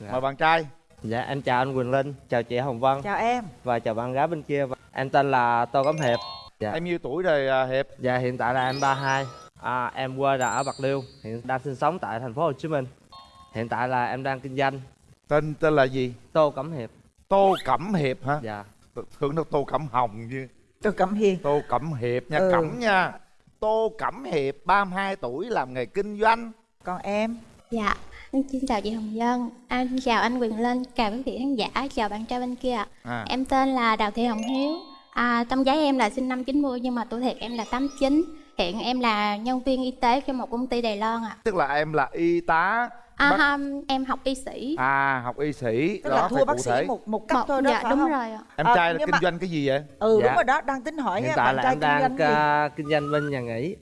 Dạ. mời bạn trai Dạ em chào anh Quỳnh Linh, chào chị Hồng Vân chào em và chào bạn gái bên kia. Em tên là Tô Cẩm Hiệp. Dạ. em nhiêu tuổi rồi à, hiệp Dạ hiện tại là em 32. À, em quê là ở Bạc Liêu, hiện đang sinh sống tại thành phố Hồ Chí Minh. Hiện tại là em đang kinh doanh tên tên là gì Tô Cẩm Hiệp. tô cẩm hiệp hả Dạ. thường đâu tô cẩm hồng chứ tôi cẩm hiền tô cẩm hiệp nha Ừ. cẩm nha tô cẩm hiệp 32 tuổi làm nghề kinh doanh còn em Dạ, em xin chào chị Hồng Vân, anh chào anh Quyền Linh, chào quý vị khán giả, chào bạn trai bên kia. ạ. à Em tên là Đào Thị Hồng Hiếu. À, tâm giấy em là sinh năm 90 nhưng mà tuổi thiệt em là 89. Hiện em là nhân viên y tế cho một công ty Đài Loan ạ. tức là em là y tá À, Bác- em học y sĩ. à học y sĩ tức đó là thua cụ bác sĩ thể. một một cấp Một- thôi đó dạ phải đúng không rồi ạ. em Ờ, trai là kinh mà- doanh cái gì vậy ừ Dạ. đúng rồi đó đang tính hỏi Hiện nha tại bạn là trai em kinh đang doanh gì ca- kinh doanh bên nhà nghỉ.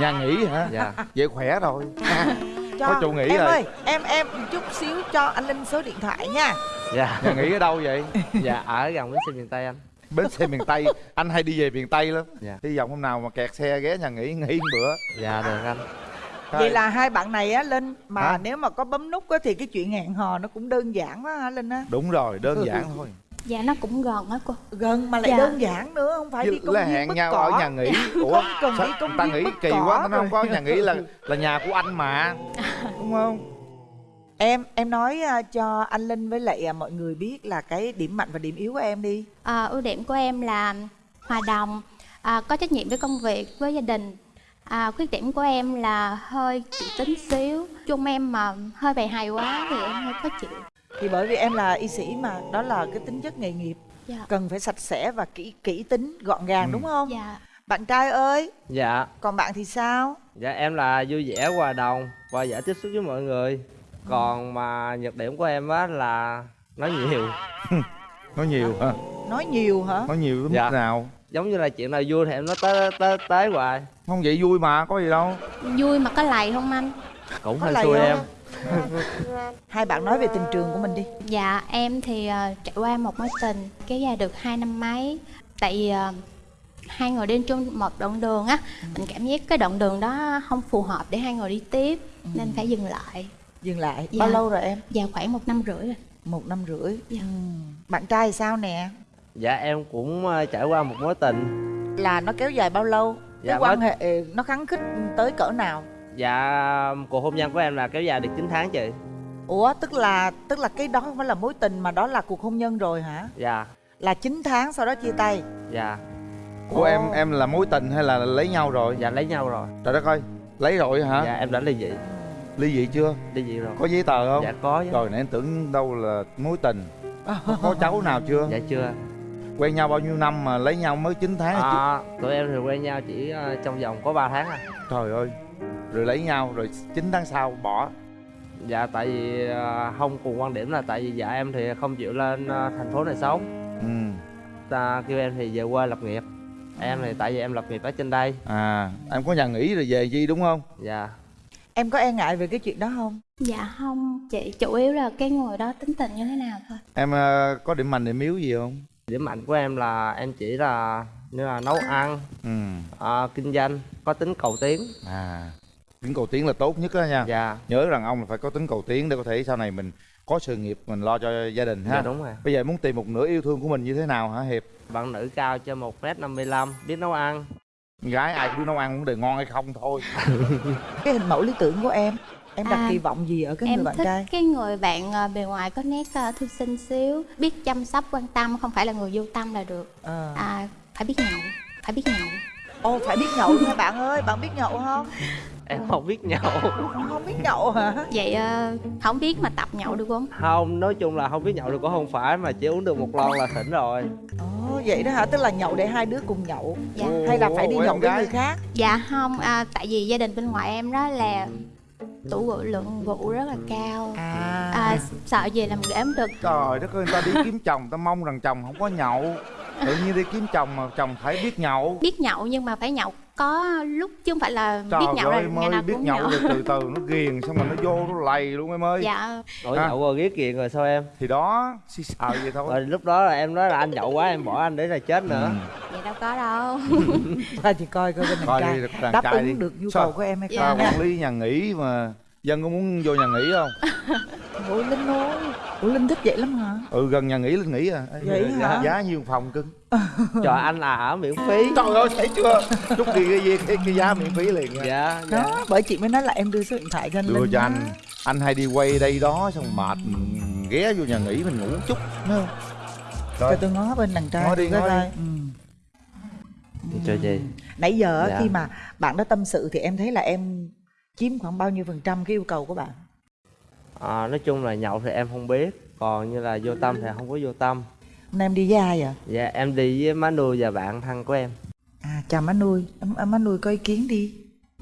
nhà nghỉ hả Dạ. vậy khỏe rồi cho có chỗ nghỉ em rồi. ơi em em chút xíu cho anh linh số điện thoại nha Dạ. nhà nghỉ ở đâu vậy dạ ở gần bến xe miền Tây anh. bến xe miền tây anh hay đi về miền tây lắm Dạ. hy vọng hôm nào mà kẹt xe ghé nhà nghỉ nghỉ một bữa Dạ được anh. vậy là hai bạn này á linh mà Hả? nếu mà có bấm nút á thì cái chuyện hẹn hò nó cũng đơn giản quá hả linh á đúng rồi đơn giản thôi Dạ nó cũng gần á cô. gần mà lại Dạ. đơn giản nữa không phải đi Chứ công là viên hẹn nhau cỏ. ở nhà nghỉ ủa cần sao đi công ta nghĩ kỳ cỏ quá nó không có nhà nghỉ là là nhà của anh mà đúng không em em nói à, cho anh linh với lại à, mọi người biết là cái điểm mạnh và điểm yếu của em đi À, ưu điểm của em là hòa đồng, à, có trách nhiệm với công việc, với gia đình. À, khuyết điểm của em là hơi kỹ tính xíu. Chung em mà hơi bày hài quá thì em hơi khó chịu. Thì bởi vì em là y sĩ mà đó là cái tính chất nghề nghiệp Dạ. cần phải sạch sẽ và kỹ kỹ tính gọn gàng Ừ. đúng không Dạ. bạn trai ơi Dạ. còn bạn thì sao Dạ em là vui vẻ hòa đồng và dễ tiếp xúc với mọi người. Còn mà nhược điểm của em á là nói nhiều. nói nhiều hả nói nhiều hả nói nhiều đến Dạ. mức nào Giống như là chuyện nào vui thì em nói tới tới tới hoài. không vậy vui mà có gì đâu Vui mà có lầy không anh? Cũng Có hơi xui em. hai bạn nói về tình trường của mình đi Dạ em thì ờ, trải qua một mối tình kéo dài được hai năm mấy. Tại vì ờ, hai người đi chung một đoạn đường á, mình cảm giác cái đoạn đường đó không phù hợp để hai người đi tiếp nên phải dừng lại. dừng lại Dạ. bao lâu rồi em Dạ khoảng một năm rưỡi rồi. một năm rưỡi Dạ. Ừm. bạn trai thì sao nè Dạ em cũng ờ, trải qua một mối tình. là nó kéo dài bao lâu Dạ, cái quan hệ nó khắng khích tới cỡ nào Dạ cuộc hôn nhân của em là kéo dài được 9 tháng chị. ủa tức là tức là cái đó không phải là mối tình mà đó là cuộc hôn nhân rồi hả Dạ. là 9 tháng sau đó chia tay Dạ. của Ồ. em em là mối tình hay là lấy nhau rồi Dạ lấy nhau rồi. trời đất ơi lấy rồi hả Dạ em đã ly dị. ly dị chưa Ly dị rồi. có giấy tờ không Dạ có chứ. rồi nãy em tưởng đâu là mối tình có, có cháu nào chưa Dạ chưa. quen nhau bao nhiêu năm mà lấy nhau mới 9 tháng à. À, tụi em thì quen nhau chỉ ờ, trong vòng có 3 tháng à. trời ơi rồi lấy nhau rồi 9 tháng sau bỏ Dạ tại vì ờ, không cùng quan điểm là tại vì dạ em thì không chịu lên ờ, thành phố này sống. ừ Ta kêu em thì về quê lập nghiệp. Em thì tại vì em lập nghiệp ở trên đây. à em có nhà nghỉ rồi về chi đúng không Dạ. em có e ngại về cái chuyện đó không Dạ không, chị chủ yếu là cái người đó tính tình như thế nào thôi. em ờ, có điểm mạnh điểm yếu gì không Điểm mạnh của em là em chỉ là như là nấu ăn, ừ ờ, kinh doanh, có tính cầu tiến. à tính cầu tiến là tốt nhất đó nha Dạ. nhớ rằng ông là phải có tính cầu tiến để có thể sau này mình có sự nghiệp mình lo cho gia đình ha Dạ đúng rồi. bây giờ muốn tìm một nửa yêu thương của mình như thế nào hả hiệp Bạn nữ cao trên 1m55, biết nấu ăn. gái ai cũng biết nấu ăn vấn đề ngon hay không thôi cái hình mẫu lý tưởng của em em đặt À, kỳ vọng gì ở cái em người bạn thích trai cái người bạn ờ, bề ngoài có nét ờ, thư sinh xíu, biết chăm sóc quan tâm, không phải là người vô tâm là được. Ờ. À, phải biết nhậu, phải biết nhậu. Ồ phải biết nhậu nha bạn ơi, bạn biết nhậu không? Em không biết nhậu. Không biết nhậu hả? Vậy ờ, không biết mà tập nhậu được không? Không, nói chung là không biết nhậu được cũng không phải mà chỉ uống được một lon là thỉnh rồi. Ồ vậy đó hả? Tức là nhậu để hai đứa cùng nhậu Dạ. Hay là phải đi nhậu với người khác? Dạ không, à, tại vì gia đình bên ngoại em đó là tủ rượu lượng rượu rất là cao. À, À, sợ gì làm ghẻ không được. trời đất ơi người ta đi kiếm chồng ta mong rằng chồng không có nhậu tự nhiên đi kiếm chồng mà chồng phải biết nhậu Biết nhậu nhưng mà phải nhậu có lúc chứ không phải là trời biết nhậu ơi ngày nào biết cũng nhậu nhậu. rồi từ từ nó ghiền xong rồi nó vô nó lầy luôn em ơi Dạ, Đổi À. nhậu rồi ghét kiền rồi sao em? thì đó xì xào vậy thôi Rồi lúc đó là em nói là anh nhậu quá em bỏ anh để là chết nữa. Ừ. vậy đâu có đâu. thôi thì coi coi bên đàn coi trai đi đàn đáp trai ứng đi được nhu Sao? cầu của em hay Dạ. không nha. quản lý nhà nghỉ mà dân có muốn vô nhà nghỉ không? Ôi Linh ơi, ủa linh thích vậy lắm hả? Ừ gần nhà nghỉ linh nghỉ à. Vậy hả? giá nhiêu phòng cưng? Cho anh là ở miễn phí. Trời ơi thấy chưa? Chút đi cái, cái, cái, cái giá miễn phí liền nha. Dạ dạ. Đó bởi chị mới nói là em đưa số điện thoại cho anh đưa linh cho đó. anh. Anh hay đi quay đây đó xong mệt mình ghé vô nhà nghỉ mình ngủ chút nữa cho tôi ngó bên đàn trai Ngó đi, ngó đi. Ừ. cho chị. Nãy giờ Dạ. khi mà bạn đó tâm sự thì em thấy là em chiếm khoảng bao nhiêu phần trăm cái yêu cầu của bạn? À, nói chung là nhậu thì em không biết còn như là vô tâm thì không có vô tâm. Hôm nay em đi với ai vậy? Dạ em đi với má nuôi và bạn thân của em. À chào má nuôi. Má nuôi có ý kiến đi.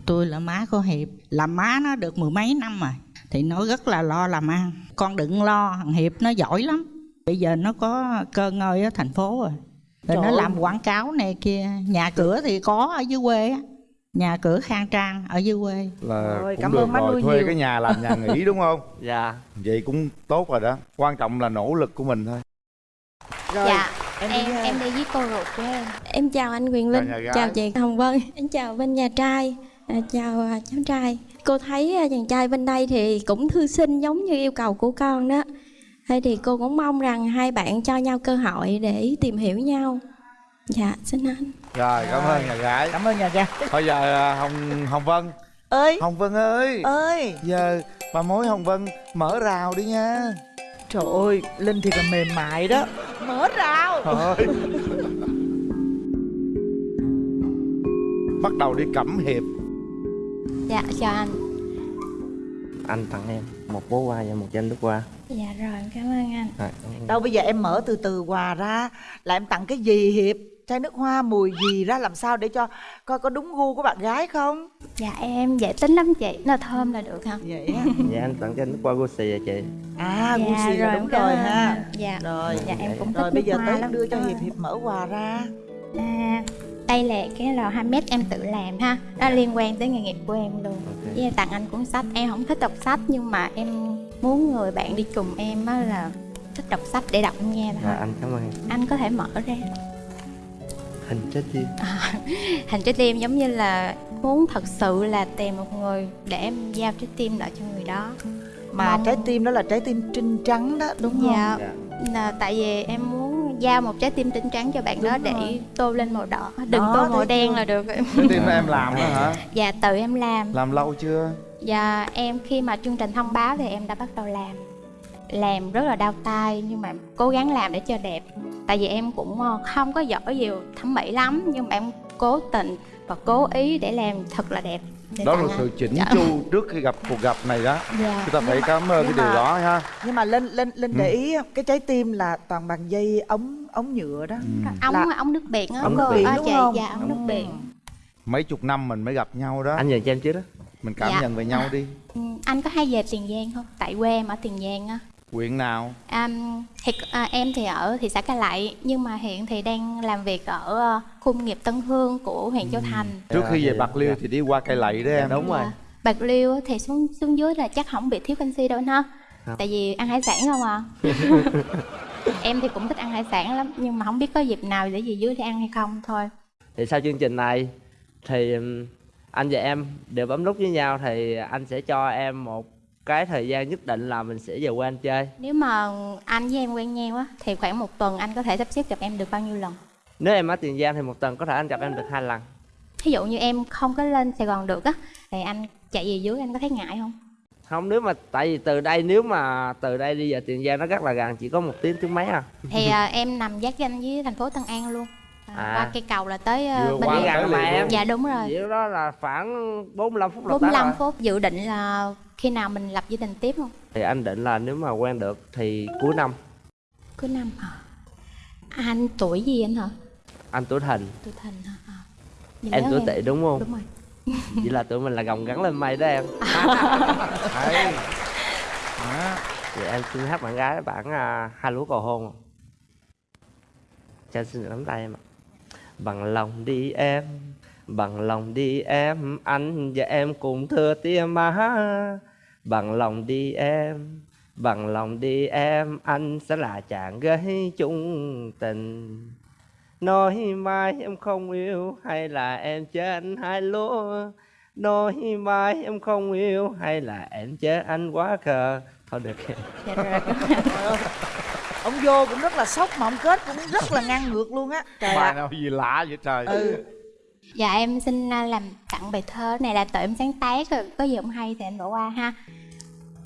Tôi là má của hiệp. Làm má nó được mười mấy năm rồi thì nó rất là lo làm ăn. Con đừng lo thằng hiệp nó giỏi lắm. Bây giờ nó có cơ ngơi ở thành phố rồi. Rồi Trời nó ơi. làm quảng cáo này kia. Nhà cửa thì có ở dưới quê á nhà cửa khang trang ở dưới quê là Rồi, cũng cảm được ơn má rồi nuôi thuê nhiều. cái nhà làm nhà nghỉ đúng không dạ vậy cũng tốt rồi đó quan trọng là nỗ lực của mình thôi rồi dạ em em đi em đi với cô ruột của em Em chào anh Quyền Linh, Chào chào chị Hồng Vân, em chào bên nhà trai, à, chào à, cháu trai. Cô thấy à, chàng trai bên đây thì cũng thư sinh giống như yêu cầu của con đó. Thế thì cô cũng mong rằng hai bạn cho nhau cơ hội để tìm hiểu nhau. Dạ, xin anh. rồi cảm ơn nhà gái. Cảm ơn nhà ga bây giờ à, hồng hồng vân. Ơi. Hồng vân ơi. Ơi. Giờ bà mối hồng vân mở rào đi nha. Trời ơi linh thì còn mềm mại đó. Mở rào. Thôi bắt đầu đi cẩm hiệp. Dạ chào anh. Anh tặng em một bó hoa và một chai nước hoa. Dạ rồi em cảm ơn anh. Rồi, cảm ơn. đâu bây giờ em mở từ từ quà ra là em tặng cái gì hiệp chai nước hoa mùi gì ra làm sao để cho coi có đúng gu của bạn gái không? Dạ em dễ tính lắm chị nó thơm là được hả? Vậy á. Dạ anh tặng chai nước hoa Gucci à chị. À dạ Gucci là đúng rồi ha. Anh. dạ rồi. dạ em cũng rồi thích bây giờ tới đưa cho Ờ. hiệp hiệp mở quà ra. À, đây là cái lò handmade em tự làm ha. Nó liên quan tới nghề nghiệp của em luôn. Ok. Với tặng anh cuốn sách. Em không thích đọc sách nhưng mà em muốn người bạn đi cùng em á là thích đọc sách để đọc nghe Rồi thôi anh cảm ơn. Anh có thể mở ra hình trái tim. Hành trái tim giống như là muốn thật sự là tìm một người để em giao trái tim lại cho người đó. Mà Mong- trái tim đó là trái tim trinh trắng đó đúng không? Dạ, Dạ. là tại vì em muốn giao một trái tim trinh trắng cho bạn đó Đúng để rồi. tô lên màu đỏ. Đừng Đó, tô màu đen chưa? là được. Cái tim em làm đó hả? Dạ tự em làm. Làm lâu chưa? Dạ em khi mà chương trình thông báo thì em đã bắt đầu làm Làm rất là đau tay nhưng mà cố gắng làm để cho đẹp Tại vì em cũng ờ, không có giỏi nhiều thẩm mỹ lắm Nhưng mà em cố tình và cố ý để làm thật là đẹp đó là sự chỉnh Dạ. chu trước khi gặp cuộc gặp này đó Dạ. chúng ta phải cảm ơn cái điều mà- đó ha nhưng mà linh linh linh Ừ. để ý cái trái tim là toàn bằng dây ống ống nhựa đó Ừ. Ống, Là- ống nước biển á ống nước cô. biển Ờ, đúng không? Dạ ống nước biển mấy chục năm mình mới gặp nhau đó anh nhìn cho em trước đó mình cảm Dạ. nhận về nhau đi Ừ, Anh có hay về Tiền Giang không? Tại quê em ở Tiền Giang á quyện nào À, thì, à, em thì ở thị xã Cai Lậy nhưng mà hiện thì đang làm việc ở ờ, khu công nghiệp Tân Hương của huyện Châu Thành. trước khi về Dạ, bạc liêu dạ. thì đi qua cây lậy đó Dạ, em đúng rồi Dạ. Bạc Liêu thì xuống xuống dưới là chắc không bị thiếu canxi đâu ha. Không. Tại vì ăn hải sản không à. em thì cũng thích ăn hải sản lắm nhưng mà không biết có dịp nào để về dưới để ăn hay không thôi. thì sau chương trình này thì anh và em đều bấm nút với nhau thì anh sẽ cho em một cái thời gian nhất định là mình sẽ về quê anh chơi Nếu mà anh với em quen nhau á thì khoảng một tuần anh có thể sắp xếp gặp em được bao nhiêu lần? nếu em ở tiền giang thì một tuần có thể anh gặp em được hai lần Ví dụ như em không có lên Sài Gòn được á thì anh chạy về dưới anh có thấy ngại không? không nếu mà tại vì từ đây nếu mà từ đây đi về tiền giang nó rất là gần chỉ có một tiếng tiếng mấy à Thì à, em nằm giáp ranh với thành phố Tân An luôn. À, À. Qua cây cầu là tới à, Vừa bên qua gần mà em. Dạ đúng rồi. Vậy đó là khoảng 45 phút là tới 45 rồi. phút dự định là khi nào mình lập gia đình tiếp không? thì anh định là nếu mà quen được thì cuối năm Cuối năm hả? Anh tuổi gì anh hả? anh tuổi thìn Tuổi thìn hả? À. Vậy em tuổi tỵ đúng không Đúng rồi. vậy là tụi mình là gồng gắn lên mây đó em Đấy. Đó. vậy em xin hát bạn gái bản à, hai lúa cầu hôn cho xin được nắm tay em ạ bằng lòng đi em bằng lòng đi em anh và em cùng thưa tia má bằng lòng đi em bằng lòng đi em anh sẽ là chàng gây chung tình. Nói mai em không yêu hay là em trên hai lúa? Nói mai em không yêu hay là em chết anh quá khờ? Thôi được. Dạ rồi ông vô cũng rất là sốc mà ông kết cũng rất là ngang ngược luôn á. Trời bài nào gì lạ vậy trời. Ừ. Dạ em xin à, làm tặng bài thơ này là tự em sáng tác rồi có gì không hay thì anh bỏ qua ha.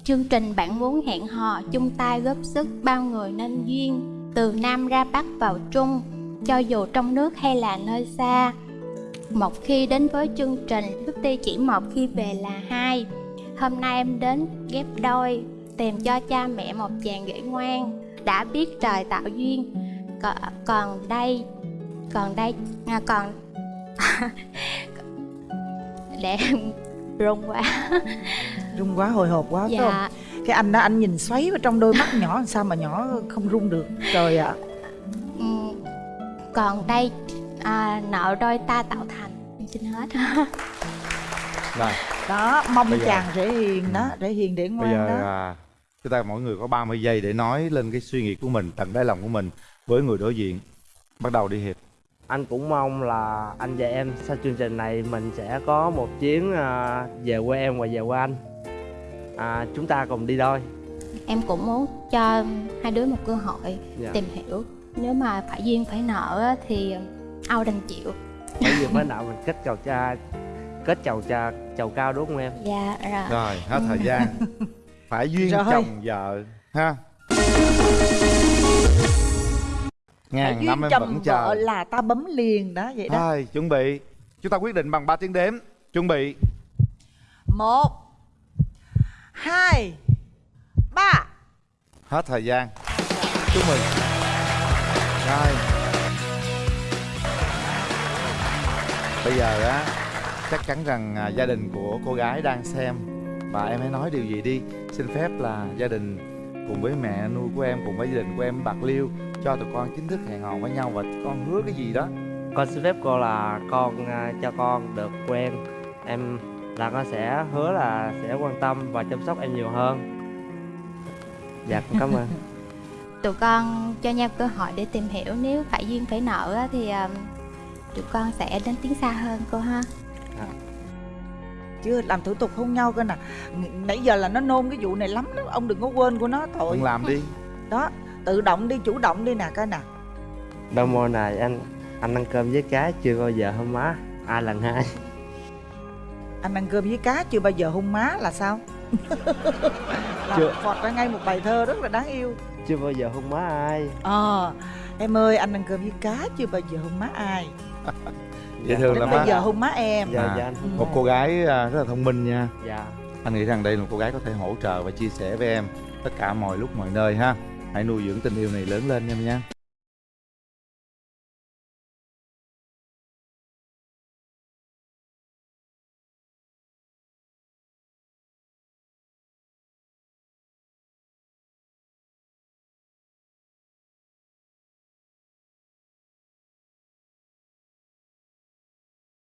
Chương trình bạn muốn hẹn hò chung tay góp sức bao người nên duyên Từ Nam ra Bắc vào Trung cho dù trong nước hay là nơi xa. Một khi đến với chương trình bước đi chỉ một khi về là hai. Hôm nay em đến ghép đôi tìm cho cha mẹ một chàng rể ngoan Đã biết trời tạo duyên. Còn, còn đây còn đây à, còn để em run quá. Rung quá hồi hộp quá phải không? Dạ cái anh đó anh nhìn xoáy vào trong đôi mắt nhỏ làm sao mà nhỏ không rung được. Trời ạ. Ừm, còn đây à, nợ đôi ta tạo thành. Xin hết. Rồi đó mong giờ- chàng rể hiền đó rể hiền để bây ngoan giờ đó. à, chúng ta mỗi người có 30 giây để nói lên cái suy nghĩ của mình tận đáy lòng của mình với người đối diện. Bắt đầu đi hiệp. Anh cũng mong là anh và em sau chương trình này mình sẽ có một chuyến à, về quê em và về quê anh. À, chúng ta cùng đi đôi. Em cũng muốn cho hai đứa một cơ hội dạ. tìm hiểu. Nếu mà phải duyên phải nợ á, thì ao đành chịu. Bởi vì mới nào mình kết chầu cha kết chầu cha chầu cao đúng không em? Dạ rồi. Rồi hết thời gian phải duyên Rồi. chồng vợ ha? Ngàn năm em vẫn vợ chờ. là ta bấm liền đó vậy đó. Thôi, chuẩn bị. Chúng ta quyết định bằng ba tiếng đếm. Chuẩn bị. Một hai ba. Hết thời gian. Chúc mừng. Rồi. Bây giờ á chắc chắn rằng à, gia đình của cô gái đang xem và em hãy nói điều gì đi. Xin phép là gia đình cùng với mẹ nuôi của em cùng với gia đình của em bạc liêu cho tụi con chính thức hẹn hò với nhau và con hứa cái gì đó. Con xin phép cô là con à, cho con được quen em. Là con sẽ hứa là sẽ quan tâm và chăm sóc em nhiều hơn. Dạ con cảm ơn. Tụi con cho nhau cơ hội để tìm hiểu nếu phải duyên phải nợ á, thì um, tụi con sẽ đến tiến xa hơn cô ha chưa làm thủ tục hôn nhau cơ nè. Nãy giờ là nó nôn cái vụ này lắm đó ông đừng có quên của nó tội con làm đi. Đó tự động đi chủ động đi nè coi nè. Đâu mô này anh anh ăn cơm với cá chưa bao giờ hôn má? Ai lần hai. Anh ăn cơm với cá chưa bao giờ hôn má là sao? Làm Chưa. phọt ra ngay một bài thơ rất là đáng yêu. Chưa bao giờ hôn má ai. Ờ em ơi anh ăn cơm với cá chưa bao giờ hôn má ai dễ thương lắm bây giờ hôn má em. Dạ À. dạ anh. Một cô gái à, rất là thông minh nha. Dạ. Anh nghĩ rằng đây là một cô gái có thể hỗ trợ và chia sẻ với em tất cả mọi lúc mọi nơi ha. Hãy nuôi dưỡng tình yêu này lớn lên em nha